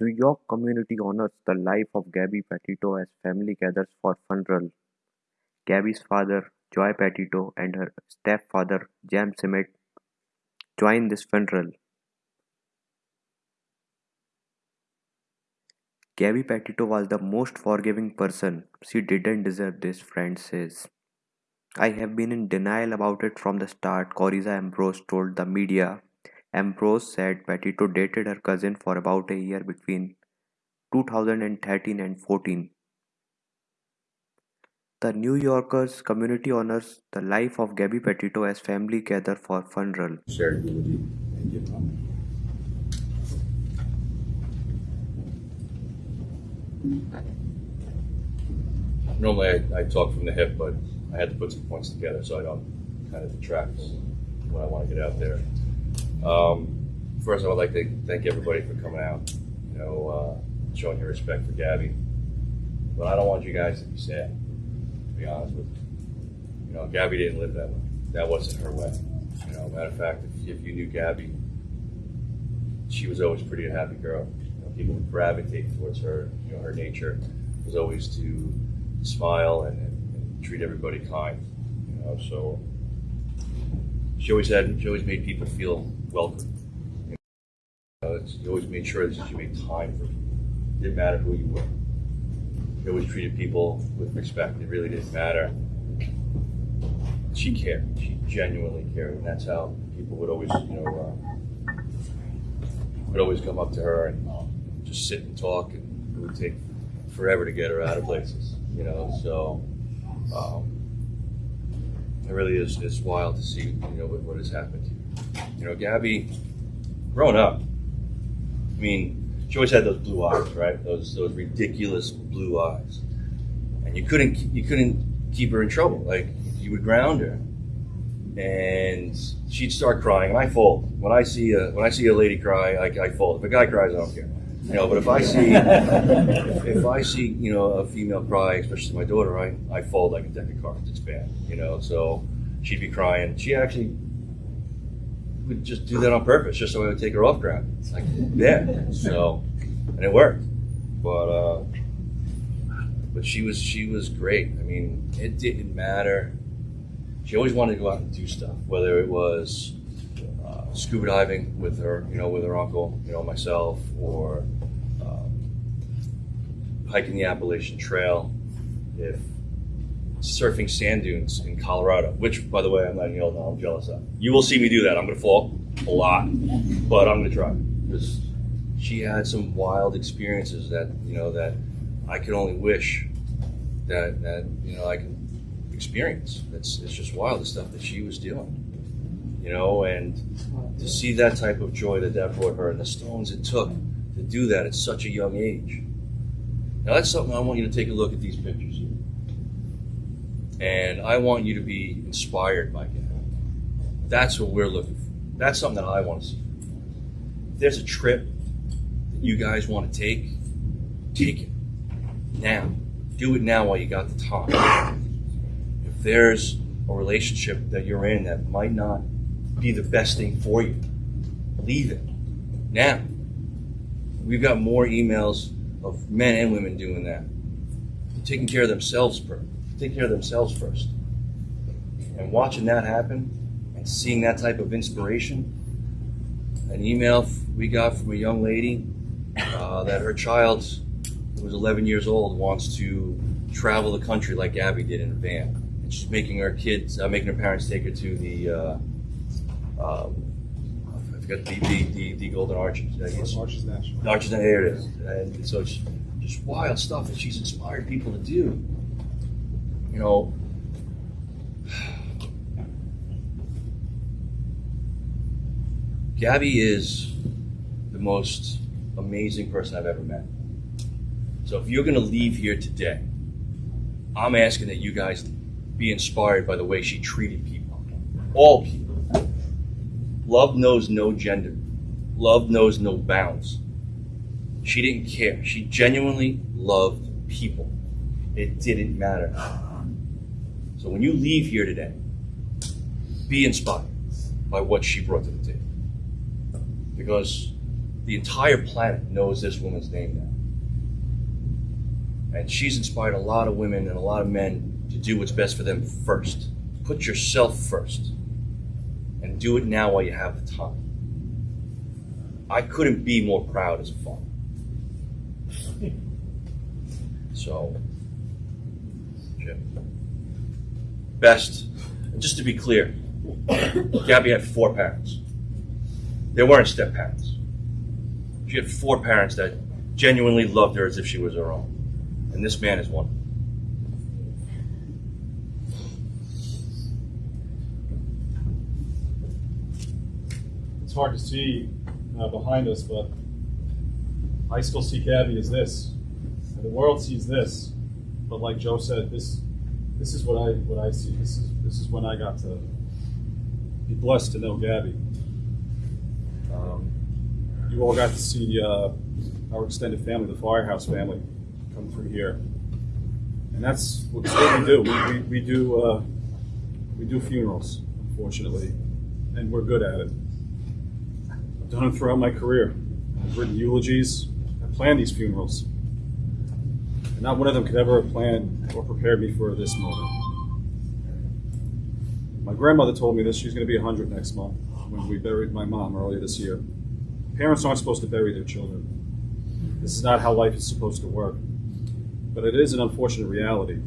New York community honors the life of Gabby Petito as family gathers for funeral. Gabby's father, Joe Petito, and her stepfather, James Schmidt, join this funeral. Gabby Petito was the most forgiving person. She didn't deserve this, friend says. I have been in denial about it from the start, Coriza Ambrose told the media. Ambrose said Petito dated her cousin for about a year between 2013 and 14. The New Yorker's community honors the life of Gabby Petito as family gather for funeral. Shared with you. Normally, I, I talk from the hip, but I had to put some points together so I don't kind of detract when I want to get out there. Um, first, I would like to thank everybody for coming out, you know, uh, showing your respect for Gabby. But I don't want you guys to be sad, to be honest with you. You know, Gabby didn't live that way. That wasn't her way. You know, matter of fact, if, if you knew Gabby, she was always pretty a happy girl. You know, people would gravitate towards her. You know, her nature was always to smile and, and, and treat everybody kind. You know, so she always had, she always made people feel welcome. You know, she always made sure that she made time for people. Didn't matter who you were. She always treated people with respect. It really didn't matter. She cared. She genuinely cared, and that's how people would always, you know, uh, would always come up to her and just sit and talk, and it would take forever to get her out of places. You know, so um, it really is it's wild to see you know what, what has happened to you. Know, Gabby, growing up, I mean, she always had those blue eyes, right? Those those ridiculous blue eyes, and you couldn't you couldn't keep her in trouble. Like you would ground her, and she'd start crying, and I fold when I see a when I see a lady cry. I, I fold. If a guy cries, I don't care. You know, but if I see if I see you know a female cry, especially my daughter, I, I fold like a deck of cards. It's bad, you know. So she'd be crying. She actually would just do that on purpose, just so I would take her off ground. It's like, yeah. So, and it worked. But uh, but she was she was great. I mean, it didn't matter. She always wanted to go out and do stuff, whether it was uh, scuba diving with her, you know, with her uncle, you know, myself, or um, hiking the Appalachian Trail, if surfing sand dunes in Colorado, which, by the way, I'm letting you all know I'm jealous of. You will see me do that. I'm going to fall a lot, but I'm going to try because she had some wild experiences that you know that I could only wish that that you know I could experience. It's it's just wild the stuff that she was doing, you know, and to see that type of joy that that brought her and the stones it took to do that at such a young age. Now that's something I want you to take a look at these pictures here. And I want you to be inspired by Gabby. That's what we're looking for. That's something that I want to see. If there's a trip that you guys want to take, take it now. Do it now while you got the time. If there's a relationship that you're in that might not be the best thing for you, leave it now. We've got more emails of men and women doing that, taking care of themselves first. Taking care of themselves first, and watching that happen, and seeing that type of inspiration. An email we got from a young lady uh, that her child, who was 11 years old, wants to travel the country like Abby did in a van, and she's making her kids, uh, making her parents take her to the. Uh, um, I forgot the, the, the, the Golden Arches. I guess. Arches National. Arches, there it is. And so it's just wild stuff that she's inspired people to do. You know, Gabby is the most amazing person I've ever met. So if you're going to leave here today, I'm asking that you guys be inspired by the way she treated people. All people. Love knows no gender. Love knows no bounds. She didn't care. She genuinely loved people. It didn't matter. So when you leave here today, be inspired by what she brought to the table. Because The entire planet knows this woman's name now. And she's inspired a lot of women and a lot of men to do what's best for them first. Put yourself first. And do it now while you have the time. I couldn't be more proud as a father. So, Jim. Best, and just to be clear, Gabby had four parents. They weren't step parents. She had four parents that genuinely loved her as if she was her own. And this man is one. It's hard to see uh, behind us, but I still see Gabby as this. And the world sees this. But like Joe said, this this is what I what I see. This is this is when I got to be blessed to know Gabby. Um, you all got to see uh, our extended family, the Firehouse family, come through here, and that's what, we do. We, we, we do uh, we do funerals, unfortunately, and we're good at it. I've done it throughout my career. I've written eulogies. I planned these funerals. And not one of them could ever have planned or prepared me for this moment. My grandmother told me this. She's going to be 100 next month when we buried my mom earlier this year. Parents aren't supposed to bury their children. This is not how life is supposed to work. But it is an unfortunate reality.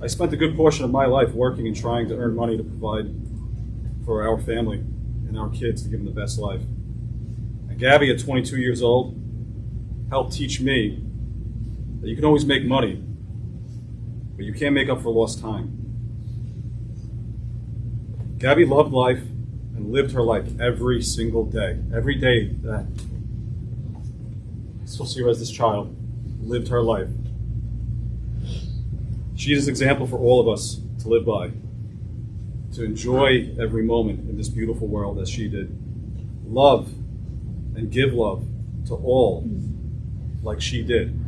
I spent a good portion of my life working and trying to earn money to provide for our family and our kids to give them the best life. And Gabby, at 22 years old, helped teach me that you can always make money, but you can't make up for lost time. Gabby loved life and lived her life every single day. Every day that I still see her as this child, lived her life. She is an example for all of us to live by, to enjoy every moment in this beautiful world as she did. Love and give love to all like she did.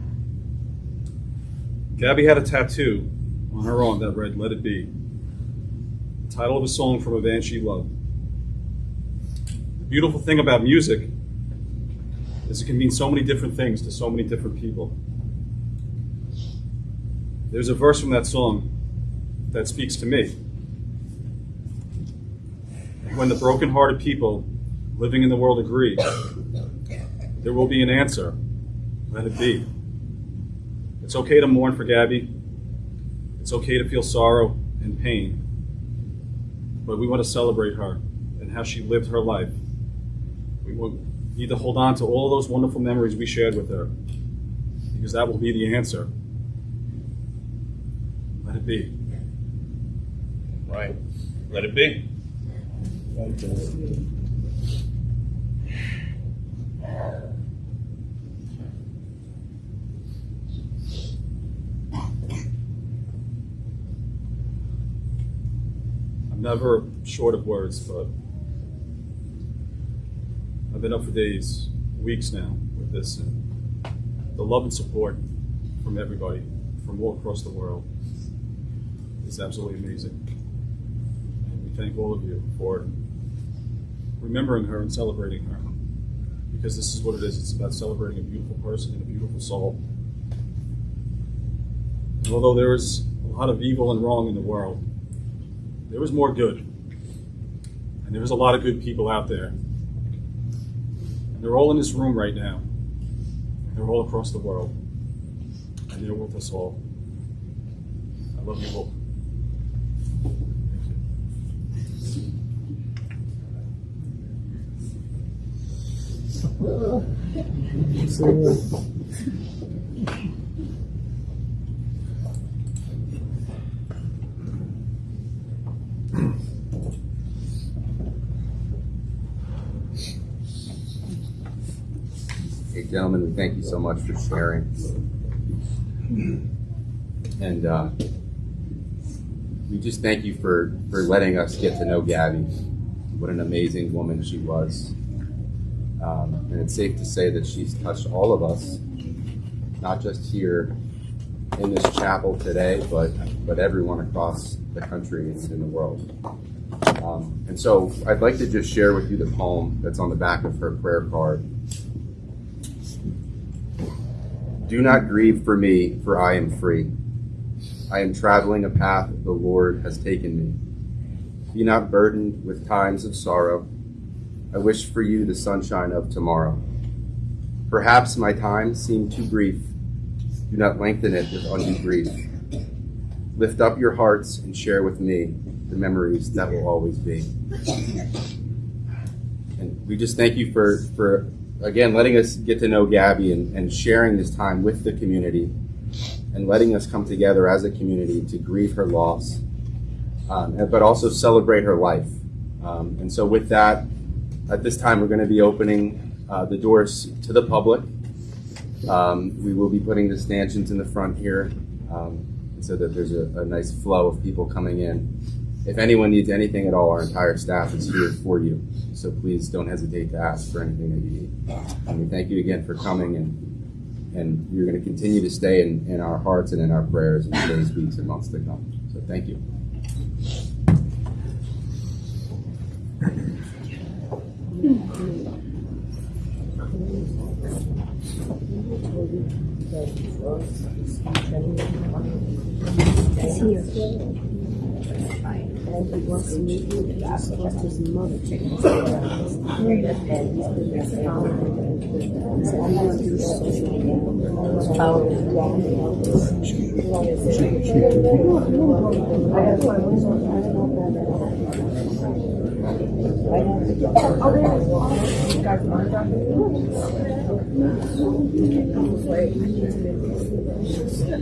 Gabby had a tattoo on her arm that read, Let It Be. The title of a song from a band she loved. The beautiful thing about music is it can mean so many different things to so many different people. There's a verse from that song that speaks to me. When the broken-hearted people living in the world agree, there will be an answer. Let it be. It's okay to mourn for Gabby. It's okay to feel sorrow and pain. But we want to celebrate her and how she lived her life. We need to hold on to all those wonderful memories we shared with her because that will be the answer. Let it be. Right. Let it be. I'm never short of words, but I've been up for days, weeks now with this. And the love and support from everybody, from all across the world, is absolutely amazing. And we thank all of you for remembering her and celebrating her. Because this is what it is it's about celebrating a beautiful person and a beautiful soul. And although there is a lot of evil and wrong in the world, there was more good. And there was a lot of good people out there. And they're all in this room right now. They're all across the world. And they're with us all. I love you all. Thank you. Hey, gentlemen, thank you so much for sharing. And uh, we just thank you for, for letting us get to know Gabby. What an amazing woman she was. Um, and it's safe to say that she's touched all of us, not just here in this chapel today, but, but everyone across the country and in the world. Um, and so I'd like to just share with you the poem that's on the back of her prayer card. Do not grieve for me, for I am free. I am traveling a path the Lord has taken me. Be not burdened with times of sorrow. I wish for you the sunshine of tomorrow. Perhaps my time seemed too brief. Do not lengthen it with undue grief. Lift up your hearts and share with me the memories that will always be. And we just thank you for, for again, letting us get to know Gabby and, and sharing this time with the community and letting us come together as a community to grieve her loss, um, but also celebrate her life. Um, and so, with that, at this time, we're going to be opening uh, the doors to the public. Um, we will be putting the stanchions in the front here um, so that there's a, a nice flow of people coming in. If anyone needs anything at all, our entire staff is here for you. So please don't hesitate to ask for anything that you need. And we thank you again for coming, and and you're going to continue to stay in, in our hearts and in our prayers in the days, weeks, and months to come. So thank you. He's here. And he wants to meet you to ask his mother. And he's been there found. He said, I'm to do social media. It's 这